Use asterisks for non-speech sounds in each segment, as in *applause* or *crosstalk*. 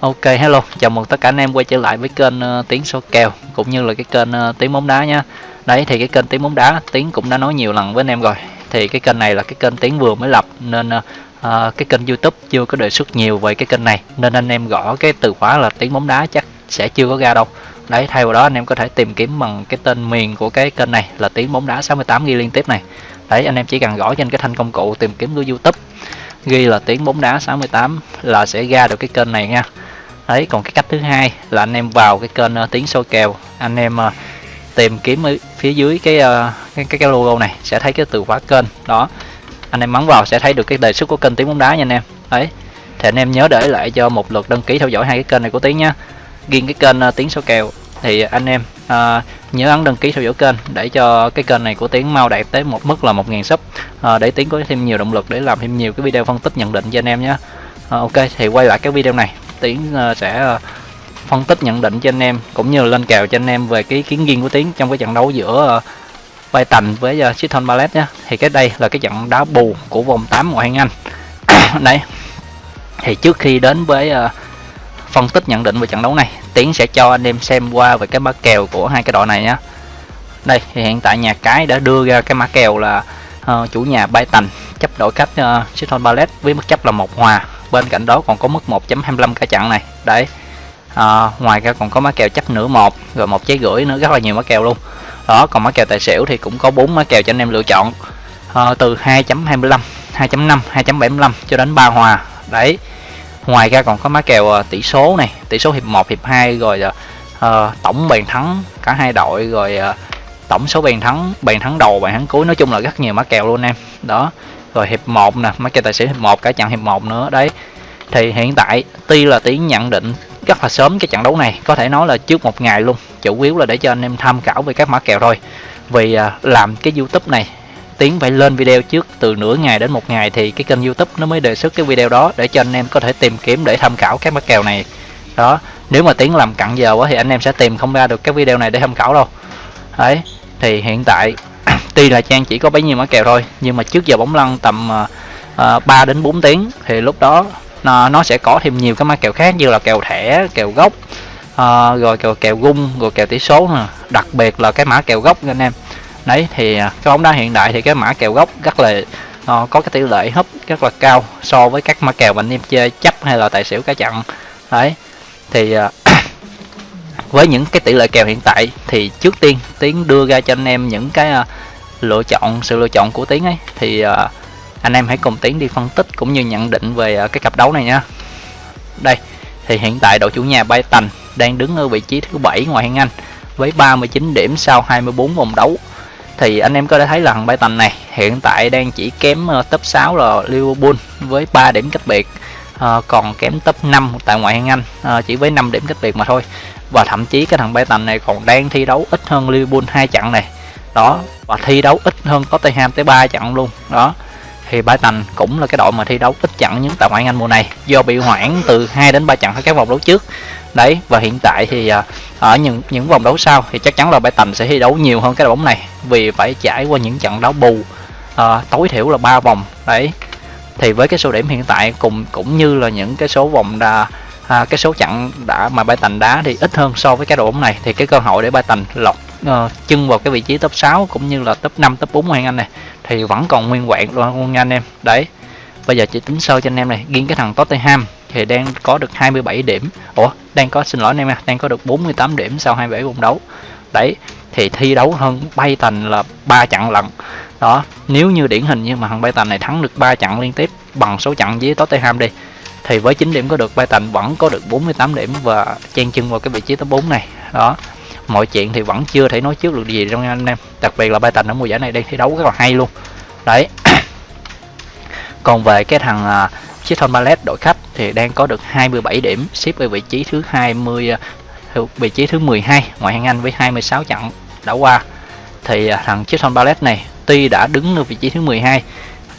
Ok hello, chào mừng tất cả anh em quay trở lại với kênh ờ, uh, Tiến số kèo cũng như là cái kênh ờ, uh, Tiến bóng đá nha. Đấy thì cái kênh Tiến bóng đá Tiến cũng đã nói nhiều lần với anh em rồi. Thì cái kênh này là cái kênh Tiến vừa mới lập nên uh, cái kênh YouTube chưa có đề xuất nhiều về cái kênh này nên anh em gõ cái từ khóa là Tiến bóng đá chắc sẽ chưa có ra đâu. Đấy thay vào đó anh em có thể tìm kiếm bằng cái tên miền của cái kênh này là Tiến bóng đá 68 ghi liên tiếp này. Đấy anh em chỉ cần gõ trên cái thanh công cụ tìm kiếm của YouTube ghi là tiếng bóng đá 68 là sẽ ra được cái kênh này nha đấy còn cái cách thứ hai là anh em vào cái kênh uh, tiếng soi kèo. Anh em uh, tìm kiếm ở phía dưới cái, uh, cái cái cái logo này sẽ thấy cái từ khóa kênh. Đó anh em bấm vào sẽ thấy được cái đề xuất của kênh tiếng bóng đá nha anh em. Đấy thì anh em nhớ để lại cho một lượt đăng ký theo dõi hai cái kênh này của tiếng nhá. Riêng cái kênh uh, tiếng số kèo thì anh em uh, nhớ ấn đăng ký theo dõi kênh để cho cái kênh này của tiếng mau đạt tới một mức là 1.000 sub uh, để tiếng có thêm nhiều động lực để làm thêm nhiều cái video phân tích nhận định cho anh em nhé uh, ok thì quay lại cái video này tiến ờ, sẽ ờ, phân tích nhận định cho anh em cũng như lên kèo cho anh em về cái kiến riêng của tiến trong cái trận đấu giữa ờ, bay tành với uh, Chiton Ballet nhé thì cái đây là cái trận đá bù của vòng 8 ngoại hạng Anh. *coughs* Đấy. Thì trước khi đến với phân tích nhận định về trận đấu này tiến sẽ cho anh em xem qua về cái mã kèo của hai cái đội này nhé đây thì hiện tại nhà cái đã đưa ra cái mã kèo là uh, chủ nhà bay tành chấp đội khách uh, Chiton Ballet với mức chấp là một hòa bên cạnh đó còn có mức 1.25 cả chặn này. Đấy. À, ngoài ra còn có má kèo chấp nửa một rồi một trái gửi nữa rất là nhiều má kèo luôn. Đó còn má kèo tài xỉu thì cũng có bốn má kèo cho anh em lựa chọn. À, từ 2.25 2.5 2.75 cho đến 3 hòa. Đấy. Ngoài ra còn có má kèo à, tỷ số này tỷ số hiệp 1 hiệp 2 rồi à, ờ, tổng bàn thắng cả hai đội rồi à, tổng số bàn thắng bàn thắng đầu bàn thắng cuối. Nói chung là rất nhiều má kèo luôn em. Đó rồi hiệp 1 nè mấy cái tài xỉu hiệp 1 cả trận hiệp 1 nữa đấy. Thì hiện tại tuy là tiến nhận định rất là sớm cái trận đấu này có thể nói là trước một ngày luôn chủ yếu là để cho anh em tham khảo về các mã kèo thôi. Vì à, làm cái youtube này tiến phải lên video trước từ nửa ngày đến một ngày thì cái kênh youtube nó mới đề xuất cái video đó để cho anh em có thể tìm kiếm để tham khảo các mã kèo này. Đó nếu mà tiến làm cặn giờ quá thì anh em sẽ tìm không ra được cái video này để tham khảo đâu. Đấy thì hiện tại tuy là trang chỉ có bấy nhiêu mã kèo thôi nhưng mà trước giờ bóng lăn tầm à, à, uh, 3 đến 4 tiếng thì lúc đó nó, nó sẽ có thêm nhiều cái mã kèo khác như là kèo thẻ kèo gốc uh, rồi kèo kèo gung rồi kèo tỷ số nè. Đặc biệt là cái mã kèo gốc anh em. Đấy thì cái bóng đá hiện đại thì cái mã kèo gốc rất là uh, có cái tỷ lệ hấp rất là cao so với các mã kèo mà anh em chơi chấp hay là tài xỉu cá chặn. Đấy thì uh, với những cái tỷ lệ kèo hiện tại thì trước tiên tiến đưa ra cho anh em những cái uh, lựa chọn sự lựa chọn của tiến ấy thì uh, anh em hãy cùng tiến đi phân tích cũng như nhận định về uh, cái cặp đấu này nha. Đây thì hiện tại đội chủ nhà bay tành đang đứng ở vị trí thứ bảy ngoài hạng Anh với 39 điểm sau 24 vòng đấu. Thì anh em có thể thấy là thằng bay tành này hiện tại đang chỉ kém uh, top 6 là Liverpool với 3 điểm cách biệt uh, còn kém top 5 tại ngoại hạng Anh uh, chỉ với 5 điểm cách biệt mà thôi và thậm chí cái thằng bay này còn đang thi đấu ít hơn Liverpool hai trận này. Đó và thi đấu ít hơn Tottenham tới 3 trận luôn. Đó thì Brighton cũng là cái đội mà thi đấu ít trận những tại ngoại Anh mùa này. Do bị hoãn từ 2 đến 3 trận ở các vòng đấu trước. Đấy và hiện tại thì à, ở những những vòng đấu sau thì chắc chắn là Brighton sẽ thi đấu nhiều hơn cái đội bóng này. Vì phải trải qua những trận đấu bù à, tối thiểu là ba vòng. Đấy thì với cái số điểm hiện tại cùng cũng như là những cái số vòng đà à, cái số trận đã mà Brighton đá thì ít hơn so với cái đội bóng này. Thì cái cơ hội để Brighton lọt uh, chân vào cái vị trí top 6 cũng như là top 5 top 4 của Anh này thì vẫn còn nguyên vẹn luôn nha anh em. Đấy bây giờ chỉ tính sơ cho anh em này riêng cái thằng Tottenham thì đang có được 27 điểm. Ủa đang có xin lỗi anh em đang có được 48 điểm sau 27 vòng đấu. Đấy thì thi đấu hơn bay thành là ba trận lận. Đó nếu như điển hình như mà thằng bay tành này thắng được ba trận liên tiếp bằng số trận với Tottenham đi thì với 9 điểm có được bay vẫn có được 48 điểm và chen chân vào cái vị trí top 4 này. Đó mọi chuyện thì vẫn chưa thể nói trước được gì trong anh em. Đặc biệt là bay ở mùa giải này đang thi đấu rất là hay luôn. Đấy. *coughs* Còn về cái thằng uh, Chiton Ballet đội khách thì đang có được 27 điểm xếp ở vị trí thứ 20 à, vị trí thứ 12 ngoại hạng Anh với 26 trận đã qua. Thì thằng thằng Chiton Ballet này tuy đã đứng ở vị trí thứ 12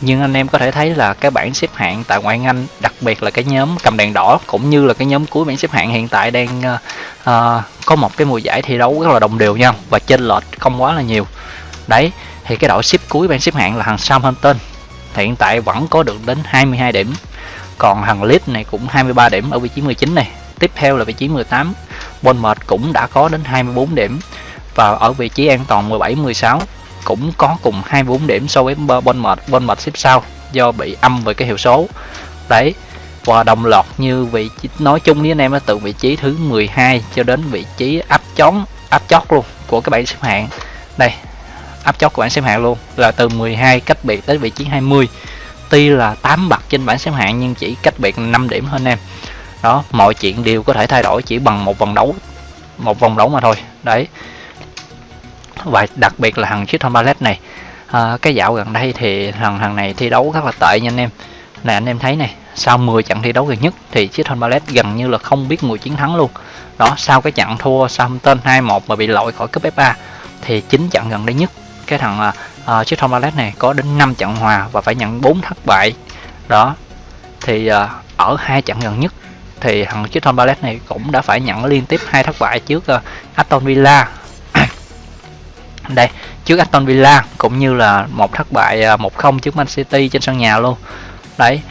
nhưng anh em có thể thấy là cái bảng xếp hạng tại ngoại hạng Anh đặc biệt là cái nhóm cầm đèn đỏ cũng như là cái nhóm cuối bảng xếp hạng hiện tại đang uh, uh, có một cái mùa giải thi đấu rất là đồng đều nhau và chênh lệch không quá là nhiều. Đấy thì cái đội xếp cuối bảng xếp hạng là thằng Southampton. Hiện tại vẫn có được đến 22 điểm còn thằng Leeds này cũng 23 điểm ở vị trí 19 này. Tiếp theo là vị trí 18 Bournemouth cũng đã có đến 24 điểm và ở vị trí an toàn 17 16 cũng có cùng 24 điểm so với Bournemouth Bournemouth xếp sau do bị âm về cái hiệu số. Đấy và đồng loạt như vị trí, nói chung với anh em từ vị trí thứ 12 cho đến vị trí áp chót áp chót luôn của cái bảng xếp hạng. Đây áp chót của bảng xếp hạng luôn là từ 12 cách biệt tới vị trí 20 tuy là 8 bậc trên bảng xếp hạng nhưng chỉ cách biệt 5 điểm hơn em. Đó mọi chuyện đều có thể thay đổi chỉ bằng một vòng đấu một vòng đấu mà thôi. Đấy và đặc biệt là thằng Chiton Ballet này. À, cái dạo gần đây thì thằng thằng này thi đấu rất là tệ nha anh em. Là anh em thấy này sau 10 trận thi đấu gần nhất thì Chiton Ballet gần như là không biết mùi chiến thắng luôn. Đó sau cái trận thua Southampton 2-1 mà bị loại khỏi cúp FA thì 9 trận gần đây nhất cái thằng à, à, uh, Chiton Ballet này có đến 5 trận hòa và phải nhận 4 thất bại. Đó thì uh, ở hai trận gần nhất thì thằng Chiton Ballet này cũng đã phải nhận liên tiếp hai thất bại trước uh, Aston Villa đây trước Aston Villa cũng như là một thất bại à, 1-0 trước Man City trên sân nhà luôn. Đấy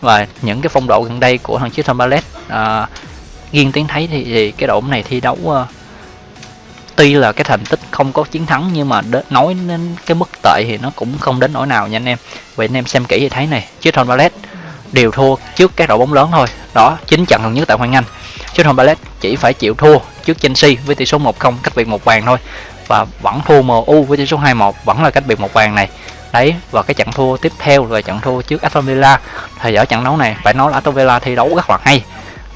và những cái phong độ gần đây của thằng Crystal Palace à, riêng tiếng thấy thì, thì cái đội này thi đấu uh, tuy là cái thành tích không có chiến thắng nhưng mà đ- nói đến cái mức tệ thì nó cũng không đến nỗi nào nha anh em. Vậy anh em xem kỹ thì thấy này Crystal Palace đều thua trước các đội bóng lớn thôi. Đó chính trận gần nhất tại Hoàng Anh. Crystal Palace chỉ phải chịu thua trước Chelsea với tỷ số 1-0 cách biệt một bàn thôi và vẫn thua MU với tỷ số 2-1 vẫn là cách biệt một bàn này. Đấy và cái trận thua tiếp theo là trận thua trước Aston Villa. Thì ở trận đấu này phải nói là Aston Villa thi đấu rất là hay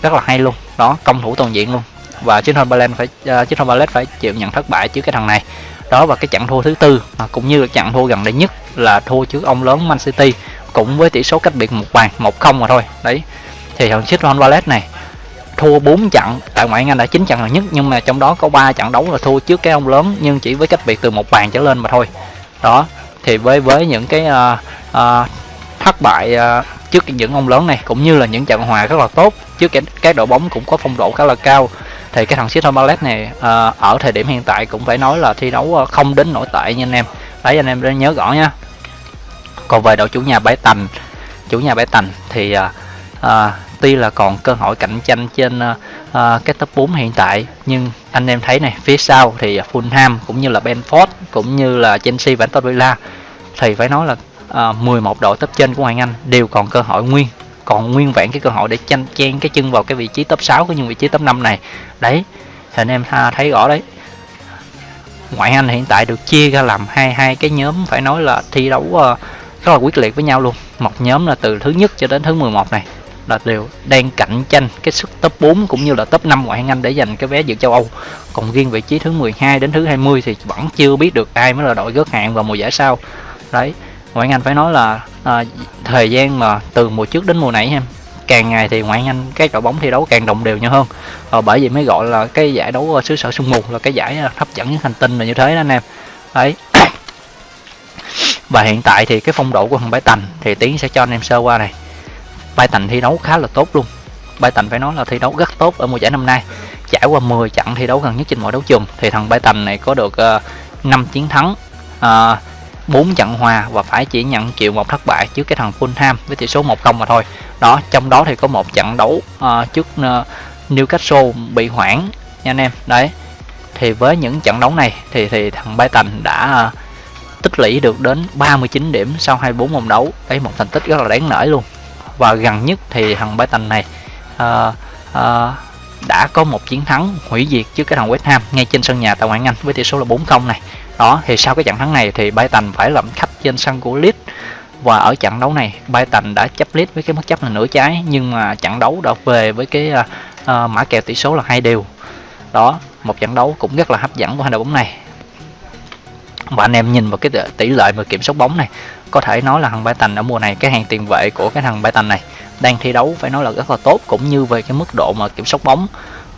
rất là hay luôn. Đó công thủ toàn diện luôn. Và Crystal Palace phải uh, Crystal Palace phải chịu nhận thất bại trước cái thằng này. Đó và cái trận thua thứ tư à, cũng như là trận thua gần đây nhất là thua trước ông lớn Man City cũng với tỷ số cách biệt một bàn một không mà thôi. Đấy thì thằng Crystal Palace này thua 4 trận. Tại ngoại hạng Anh đã 9 trận gần nhất nhưng mà trong đó có 3 trận đấu là thua trước cái ông lớn nhưng chỉ với cách biệt từ một bàn trở lên mà thôi. Đó thì với với những cái uh, uh, thất bại uh, trước những ông lớn này cũng như là những trận hòa rất là tốt trước các, các đội bóng cũng có phong độ khá là cao thì cái thằng Crystal Palace này uh, ở thời điểm hiện tại cũng phải nói là thi đấu không đến nổi tệ nha anh em. Đấy anh em nên nhớ rõ nha. Còn về đội chủ nhà bãi tành chủ nhà bãi tành thì uh, à, tuy là còn cơ hội cạnh tranh trên à, cái top 4 hiện tại nhưng anh em thấy này phía sau thì Fulham cũng như là Benford cũng như là Chelsea và Aston Villa thì phải nói là ờ, à, 11 đội top trên của Hoàng Anh đều còn cơ hội nguyên còn nguyên vẹn cái cơ hội để tranh chen cái chân vào cái vị trí top 6 của những vị trí top 5 này. Đấy thì anh em thấy rõ đấy. Ngoại Anh hiện tại được chia ra làm hai hai cái nhóm phải nói là thi đấu uh, rất là quyết liệt với nhau luôn. Một nhóm là từ thứ nhất cho đến thứ 11 này là đều đang cạnh tranh cái sức top 4 cũng như là top 5 ngoại hạng Anh để giành cái vé dự châu Âu. Còn riêng vị trí thứ 12 đến thứ 20 thì vẫn chưa biết được ai mới là đội gớt hạng vào mùa giải sau. Đấy, ngoại hạng Anh phải nói là à, thời gian mà từ mùa trước đến mùa này em càng ngày thì ngoại hạng Anh cái đội bóng thi đấu càng đồng đều nhau hơn. À, bởi vì mới gọi là cái giải đấu ờ, xứ sở sương mù là cái giải ờ, hấp dẫn nhất hành tinh là như thế đó anh em. Đấy. *coughs* Và hiện tại thì cái phong độ của thằng Bãi Tành thì Tiến sẽ cho anh em sơ qua này Brighton thi đấu khá là tốt luôn. Brighton phải nói là thi đấu rất tốt ở mùa giải năm nay. Trải qua 10 trận thi đấu gần nhất trên mọi đấu trường thì thằng Brighton này có được ờ, uh, 5 chiến thắng ờ, uh, 4 trận hòa và phải chỉ nhận chịu một thất bại trước cái thằng Fulham với tỷ số 1-0 mà thôi. Đó trong đó thì có một trận đấu uh, trước uh, Newcastle bị hoãn nha anh em. Đấy thì với những trận đấu này thì thì thằng Brighton đã uh, tích lũy được đến 39 điểm sau 24 vòng đấu. Đấy một thành tích rất là đáng nể luôn và gần nhất thì thằng Brighton này uh, uh, đã có một chiến thắng hủy diệt trước cái thằng West Ham ngay trên sân nhà tại ngoại Anh với tỷ số là 4-0 này. Đó thì sau cái trận thắng này thì Brighton phải làm khách trên sân của Leeds. Và ở trận đấu này Brighton đã chấp Leeds với cái mức chấp là nửa trái nhưng mà trận đấu đã về với cái uh, uh, mã kèo tỷ số là hai đều. Đó một trận đấu cũng rất là hấp dẫn của hai đội bóng này mà anh em nhìn vào cái tỷ lệ mà kiểm soát bóng này có thể nói là thằng Brighton ở mùa này cái hàng tiền vệ của cái thằng Brighton này đang thi đấu phải nói là rất là tốt cũng như về cái mức độ mà kiểm soát bóng.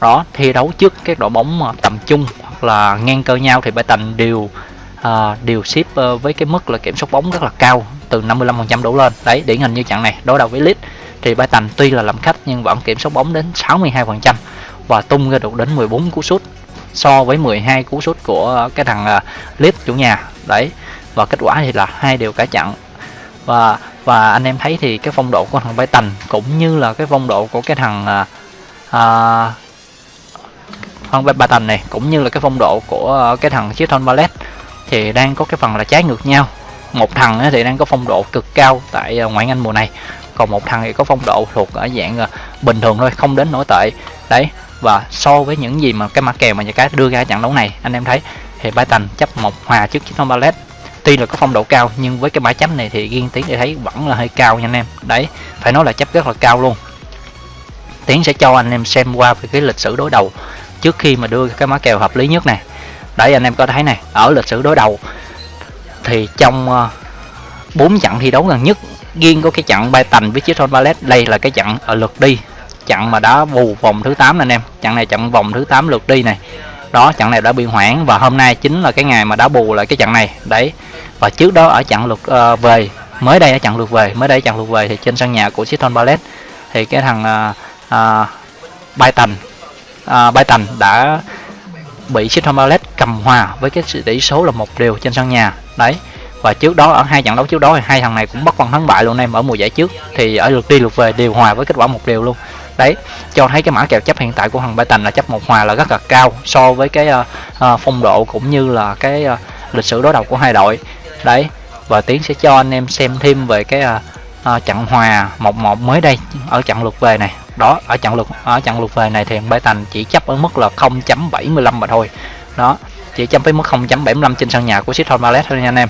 Đó thi đấu trước các đội bóng mà tầm trung hoặc là ngang cơ nhau thì Brighton đều uh, đều ship ờ, với cái mức là kiểm soát bóng rất là cao từ 55% đổ lên. Đấy điển hình như trận này đối đầu với Leeds thì Brighton tuy là làm khách nhưng vẫn kiểm soát bóng đến 62% và tung ra được đến 14 cú sút so với 12 cú sút của cái thằng à, Leeds chủ nhà. Đấy và kết quả thì là hai đều cả chặn. Và và anh em thấy thì cái phong độ của thằng Bay cũng như là cái phong độ của cái thằng à, con ba tầng này cũng như là cái phong độ của cái thằng chiếc ballet thì đang có cái phần là trái ngược nhau. Một thằng thì đang có phong độ cực cao tại à, ngoại anh mùa này còn một thằng thì có phong độ thuộc ở dạng à, bình thường thôi không đến nổi tệ. Đấy và so với những gì mà cái mã kèo mà nhà cái đưa ra trận đấu này, anh em thấy thì Brighton chấp một hòa trước Crystal Ballet tuy là có phong độ cao, nhưng với cái mã chấm này thì riêng tiếng để thấy vẫn là hơi cao nha anh em. Đấy, phải nói là chấp rất là cao luôn. Tiến sẽ cho anh em xem qua về cái lịch sử đối đầu trước khi mà đưa cái mã kèo hợp lý nhất này. Đấy, anh em có thấy này, ở lịch sử đối đầu thì trong ờ, bốn trận thi đấu gần nhất riêng có cái trận bay tành với chiếc Ballet đây là cái trận ở lượt đi chặn mà đã bù vòng thứ 8 anh em. Chặn này chặn vòng thứ 8 lượt đi này. Đó chặn này đã bị hoãn và hôm nay chính là cái ngày mà đã bù lại cái chặn này. Đấy. Và trước đó ở chặn lượt uh, về mới đây ở chặn lượt về mới đây chặn lượt về thì trên sân nhà của Siton Ballet thì cái thằng uh, uh, Brighton uh, Brighton đã bị Siton Ballet cầm hòa với cái tỷ số là một điều trên sân nhà. Đấy. Và trước đó ở hai trận đấu trước đó thì hai thằng này cũng bất phân thắng bại luôn em ở mùa giải trước thì ở lượt đi lượt về đều hòa với kết quả một điều luôn đấy cho thấy cái mã kèo chấp hiện tại của thằng Brighton là chấp một hòa là rất là cao so với cái uh, uh, phong độ cũng như là cái uh, lịch sử đối đầu của hai đội. Đấy và tiến sẽ cho anh em xem thêm về cái uh, uh, trận hòa 1-1 mới đây ở trận lượt về này. Đó ở trận lượt ở trận lượt về này thì thằng Brighton chỉ chấp ở mức là 0.75 mà thôi. Đó chỉ chấp với mức 0.75 trên sân nhà của Crystal Palace thôi nha anh em.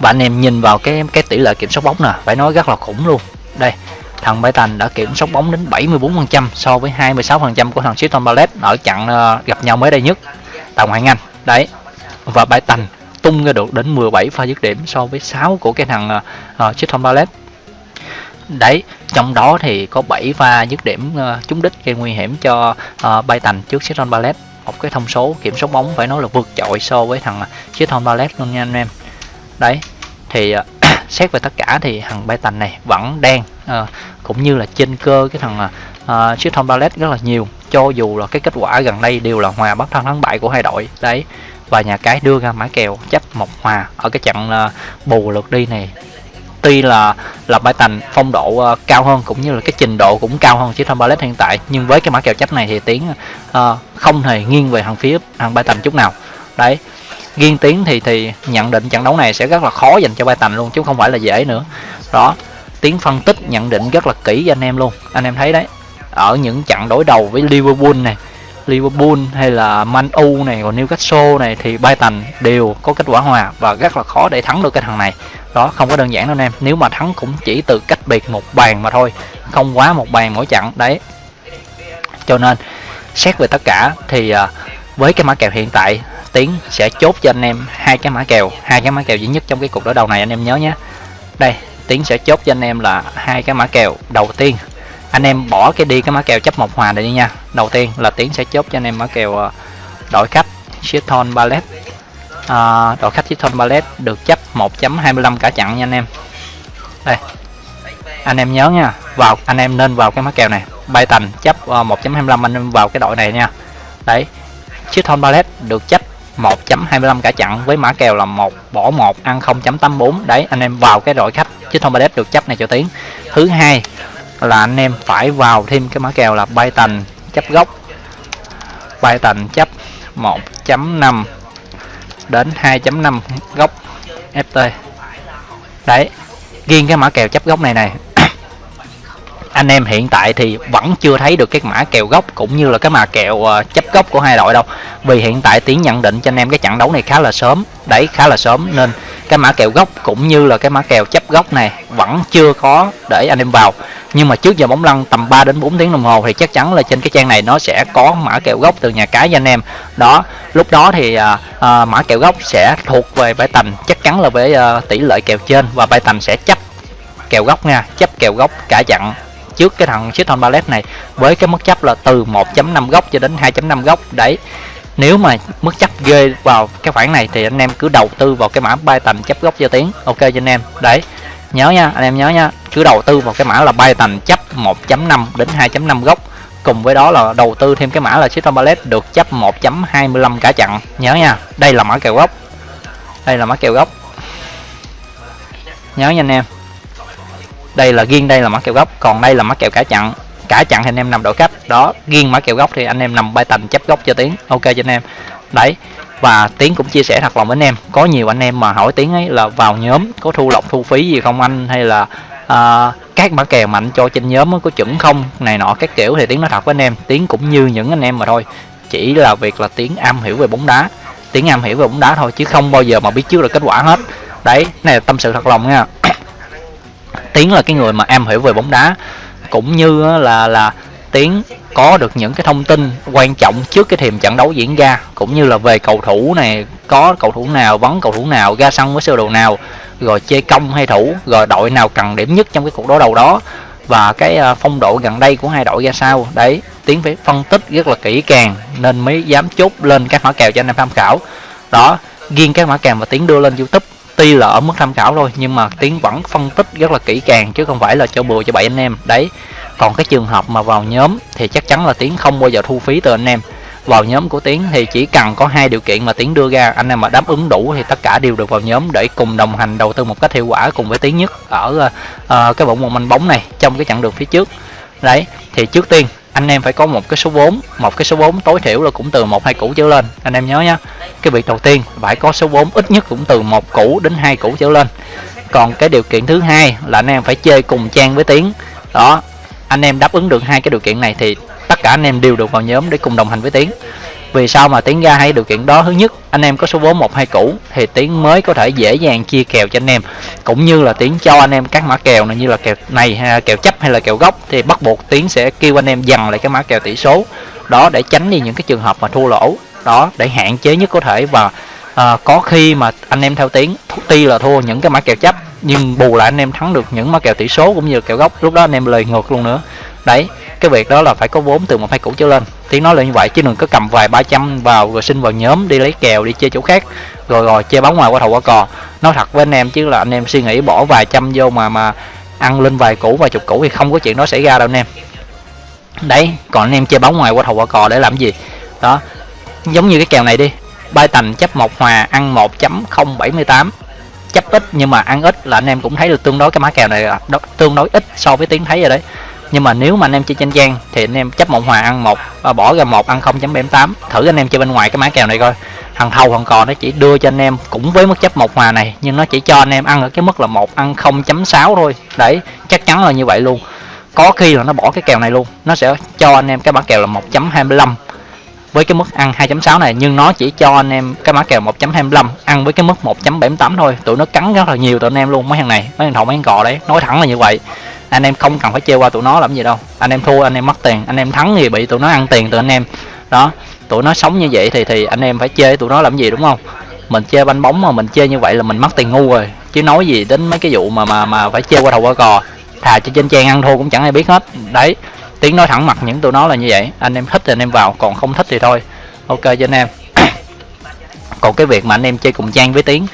Và anh em nhìn vào cái cái tỷ lệ kiểm soát bóng nè phải nói rất là khủng luôn. Đây thằng Brighton đã kiểm soát bóng đến 74% so với 26% của thằng Crystal Palace ở trận ờ, gặp nhau mới đây nhất. Tại ngoại hạng Anh đấy. Và Brighton tung ra được đến 17 pha dứt điểm so với 6 của cái thằng uh, Crystal Palace đấy trong đó thì có 7 pha dứt điểm uh, trúng đích gây nguy hiểm cho ờ, uh, Brighton trước Crystal Palace một cái thông số kiểm soát bóng phải nói là vượt trội so với thằng Crystal Palace luôn nha anh em. Đấy thì uh, xét về tất cả thì thằng Python này vẫn đang uh, cũng như là trên cơ cái thằng ờ, uh, thông Ballet rất là nhiều. Cho dù là cái kết quả gần đây đều là hòa bất thắng thắng bại của hai đội. Đấy và nhà cái đưa ra mã kèo chấp một hòa ở cái trận uh, bù lượt đi này. Tuy là là tành phong độ uh, cao hơn cũng như là cái trình độ cũng cao hơn Crystal ballet hiện tại. Nhưng với cái mã kèo chấp này thì tiếng uh, không hề nghiêng về thằng phía thằng bài tành chút nào. Đấy riêng tiến thì thì nhận định trận đấu này sẽ rất là khó dành cho bay tành luôn, chứ không phải là dễ nữa. Đó tiến phân tích nhận định rất là kỹ cho anh em luôn. Anh em thấy đấy, ở những trận đối đầu với Liverpool này, Liverpool hay là Man U này, còn Newcastle này thì bay tành đều có kết quả hòa và rất là khó để thắng được cái thằng này. Đó, không có đơn giản đâu anh em. Nếu mà thắng cũng chỉ từ cách biệt một bàn mà thôi, không quá một bàn mỗi trận. Đấy. Cho nên, xét về tất cả thì à, với cái mã kèo hiện tại tiến sẽ chốt cho anh em hai cái mã kèo hai cái mã kèo duy nhất trong cái cuộc đối đầu này anh em nhớ nhé. Đây tiến sẽ chốt cho anh em là hai cái mã kèo đầu tiên. Anh em bỏ cái đi cái mã kèo chấp một hòa này đi nha. Đầu tiên là tiến sẽ chốt cho anh em mã kèo ờ, đội khách Shithon Ballet. À, đội khách Shithon Ballet được chấp 1.25 cả chặn nha anh em. Đây anh em nhớ nha vào anh em nên vào cái mã kèo này. Bay tành chấp ờ, 1.25 anh em vào cái đội này nha. Đấy Shithon Ballet được chấp 1.25 cả chặn với mã kèo là 1 bỏ 1 ăn 0.84 đấy, anh em vào cái đội khách, chứ không Ballet được chấp này cho tiếng. Thứ hai là anh em phải vào thêm cái mã kèo là bay tành, chấp gốc bay tành, chấp 1.5 đến 2.5 gốc FT đấy riêng cái mã kèo chấp gốc này này anh em hiện tại thì vẫn chưa thấy được cái mã kèo gốc cũng như là cái mã kèo ờ, chấp gốc của hai đội đâu. Vì hiện tại tiến nhận định cho anh em cái trận đấu này khá là sớm đấy khá là sớm nên cái mã kèo gốc cũng như là cái mã kèo chấp gốc này vẫn chưa có để anh em vào. Nhưng mà trước giờ bóng lăn tầm 3 đến 4 tiếng đồng hồ thì chắc chắn là trên cái trang này nó sẽ có mã kèo gốc từ nhà cái cho anh em. Đó lúc đó thì à, à, mã kèo gốc sẽ thuộc về bãi tành chắc chắn là với à, tỷ lệ kèo trên và bãi tành sẽ chấp kèo gốc nha chấp kèo gốc cả chặn trước cái thằng Shitton Ballet này với cái mức chấp là từ 1.5 góc cho đến 2.5 góc. Đấy, nếu mà mức chấp ghê vào cái khoản này thì anh em cứ đầu tư vào cái mã bay tầm chấp góc cho tiếng. Ok cho anh em. Đấy, nhớ nha, anh em nhớ nha, cứ đầu tư vào cái mã là bay tầm chấp 1.5 đến 2.5 góc. Cùng với đó là đầu tư thêm cái mã là Shitton Ballet được chấp 1.25 cả chặn nhớ nha, đây là mã kèo góc đây là mã kèo góc nhớ nha anh em đây là riêng đây là mã kèo gốc còn đây là mã kèo cả chặn. Cả chặn thì anh em nằm đội khách. Đó riêng mã kèo gốc thì anh em nằm bay tành chấp gốc cho tiến ok cho anh em. Đấy và tiến cũng chia sẻ thật lòng với anh em. Có nhiều anh em mà hỏi tiến ấy là vào nhóm có thu lọc thu phí gì không anh? Hay là uh, các mã kèo mạnh cho trên nhóm có chuẩn không? Này nọ các kiểu thì tiến nói thật với anh em. Tiến cũng như những anh em mà thôi. Chỉ là việc là tiến am hiểu về bóng đá. Tiến am hiểu về bóng đá thôi chứ không bao giờ mà biết trước được kết quả hết. Đấy này là tâm sự thật lòng nha tiến là cái người mà am hiểu về bóng đá, cũng như là là tiến có được những cái thông tin quan trọng trước cái thềm trận đấu diễn ra, cũng như là về cầu thủ này, có cầu thủ nào, vắng cầu thủ nào, ra sân với sơ đồ nào, rồi chơi công hay thủ, rồi đội nào cần điểm nhất trong cái cuộc đối đầu đó, và cái à, phong độ gần đây của hai đội ra sao. Đấy tiến phải phân tích rất là kỹ càng, nên mới dám chốt lên các mã kèo cho anh em tham khảo. Đó riêng các mã kèo mà tiến đưa lên youtube tuy là ở mức tham khảo thôi nhưng mà tiến vẫn phân tích rất là kỹ càng chứ không phải là cho bừa cho bảy anh em. Đấy còn cái trường hợp mà vào nhóm thì chắc chắn là tiến không bao giờ thu phí từ anh em. Vào nhóm của tiến thì chỉ cần có hai điều kiện mà tiến đưa ra anh em mà đáp ứng đủ thì tất cả đều được vào nhóm để cùng đồng hành đầu tư một cách hiệu quả cùng với tiến nhất ở uh, cái bộ môn manh bóng này trong cái chặng đường phía trước. Đấy thì trước tiên anh em phải có một cái số vốn một cái số vốn tối thiểu là cũng từ một, hai củ trở lên. Anh em nhớ nhé cái việc đầu tiên phải có số vốn ít nhất cũng từ một củ đến hai củ trở lên. Còn cái điều kiện thứ hai là anh em phải chơi cùng trang với tiến. Đó, anh em đáp ứng được hai cái điều kiện này thì tất cả anh em đều được vào nhóm để cùng đồng hành với tiến vì sao mà tiến ra hai điều kiện đó? Thứ nhất anh em có số vốn một hai củ thì tiến mới có thể dễ dàng chia kèo cho anh em. Cũng như là tiến cho anh em các mã kèo này như là kèo này hay kèo chấp hay là kèo gốc thì bắt buộc tiến sẽ kêu anh em dằn lại cái mã kèo tỷ số. Đó để tránh đi những cái trường hợp mà thua lỗ. Đó để hạn chế nhất có thể và à, có khi mà anh em theo tiến tuy là thua những cái mã kèo chấp nhưng bù lại anh em thắng được những mã kèo tỷ số cũng như kèo gốc. Lúc đó anh em lời ngược luôn nữa. Đấy cái việc đó là phải có vốn từ một hai củ trở lên. Tiếng nói là như vậy, chứ đừng có cầm vài ba trăm vào rồi xin vào nhóm đi lấy kèo, đi chơi chỗ khác, rồi rồi chơi bóng ngoài qua thầu qua cò. Nói thật với anh em, chứ là anh em suy nghĩ bỏ vài trăm vô mà mà ăn lên vài củ, vài chục củ thì không có chuyện đó xảy ra đâu anh em. Đấy, còn anh em chơi bóng ngoài qua thầu qua cò để làm gì? Đó, giống như cái kèo này đi bay tành chấp một hòa, ăn 1.078 chấp ít nhưng mà ăn ít là anh em cũng thấy được tương đối cái mã kèo này là tương đối ít so với tiếng thấy rồi đấy nhưng mà nếu mà anh em chơi trên trang thì anh em chấp một hòa ăn một à, bỏ ra một ăn 0.78 thử anh em chơi bên ngoài cái mã kèo này coi. Thằng thầu thằng cò nó chỉ đưa cho anh em cũng với mức chấp một hòa này nhưng nó chỉ cho anh em ăn ở cái mức là một ăn 0.6 thôi. Đấy chắc chắn là như vậy luôn. Có khi là nó bỏ cái kèo này luôn. Nó sẽ cho anh em cái mã kèo là 1.25 với cái mức ăn 2.6 này. Nhưng nó chỉ cho anh em cái mã kèo 1.25 ăn với cái mức 1.78 thôi. Tụi nó cắn rất là nhiều tụi anh em luôn mấy thằng này mấy thằng thầu mấy thằng cò đấy. Nói thẳng là như vậy anh em không cần phải chơi qua tụi nó làm gì đâu. Anh em thua, anh em mất tiền. Anh em thắng thì bị tụi nó ăn tiền từ anh em. Đó, tụi nó sống như vậy thì thì anh em phải chơi tụi nó làm gì, đúng không? Mình chơi banh bóng mà mình chơi như vậy là mình mất tiền ngu rồi. Chứ nói gì đến mấy cái vụ mà mà mà phải chơi qua đầu qua cò. Thà cho trên trang ăn thua cũng chẳng ai biết hết. Đấy, tiếng nói thẳng mặt những tụi nó là như vậy. Anh em thích thì anh em vào, còn không thích thì thôi. Ok, cho anh em. *coughs* Còn cái việc mà anh em chơi cùng trang với tiếng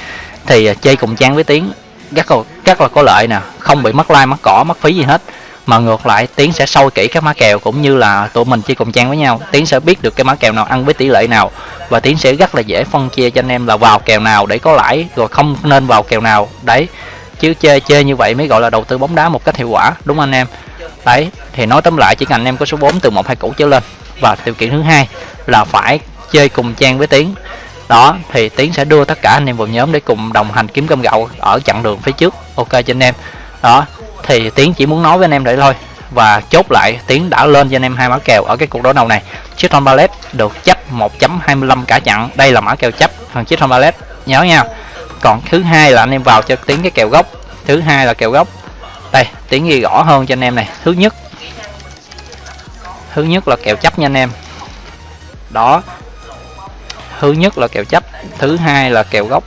thì ờ, chơi cùng trang với tiếng rất là rất là có lợi nè. Không bị mất like mất cỏ mất phí gì hết. Mà ngược lại, tiến sẽ sâu kỹ các mã kèo cũng như là tụi mình chơi cùng trang với nhau. Tiến sẽ biết được cái mã kèo nào ăn với tỷ lệ nào. Và tiến sẽ rất là dễ phân chia cho anh em là vào kèo nào để có lãi, rồi không nên vào kèo nào. Đấy. Chứ chơi chơi như vậy mới gọi là đầu tư bóng đá một cách hiệu quả, đúng anh em? Đấy. Thì nói tóm lại, chỉ cần anh em có số 4 từ một, hai cũ trở lên. Và điều kiện thứ hai là phải chơi cùng trang với tiến đó, thì tiến sẽ đưa tất cả anh em vào nhóm để cùng đồng hành kiếm cơm gạo ở chặng đường phía trước. Ok cho anh em. Đó, thì tiến chỉ muốn nói với anh em để thôi. Và chốt lại, tiến đã lên cho anh em hai mã kèo ở cái cuộc đối đầu này. Chiếc thon ballet được chấp 1.25 cả chặn đây là mã kèo chấp thằng chiếc thon ballet. Nhớ nha. Còn thứ hai là anh em vào cho tiến cái kèo gốc. Thứ hai là kèo gốc. Đây, tiến ghi rõ hơn cho anh em này. Thứ nhất. Thứ nhất là kèo chấp nha anh em. Đó thứ nhất là kèo chấp thứ hai là kèo gốc.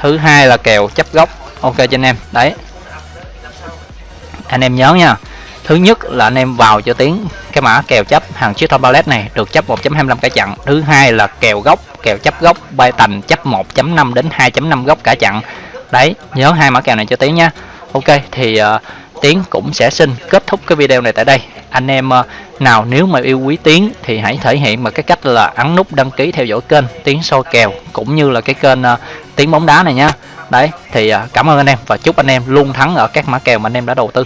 Thứ hai là kèo chấp gốc. Ok cho anh em đấy. Anh em nhớ nha thứ nhất là anh em vào cho tiếng cái mã kèo chấp hàng chiếc top ballet này được chấp 1.25 cả chặn thứ hai là kèo gốc kèo chấp gốc bay tành chấp 1.5 đến 2.5 gốc cả chặn đấy nhớ hai mã kèo này cho tiếng nha. Ok thì ờ, uh, tiến cũng sẽ xin kết thúc cái video này tại đây anh em ờ, nào nếu mà yêu quý tiến thì hãy thể hiện bằng cái cách là ấn nút đăng ký theo dõi kênh tiến soi kèo, cũng như là cái kênh ờ, tiến bóng đá này nha. Đấy, thì ờ, cảm ơn anh em và chúc anh em luôn thắng ở các mã kèo mà anh em đã đầu tư.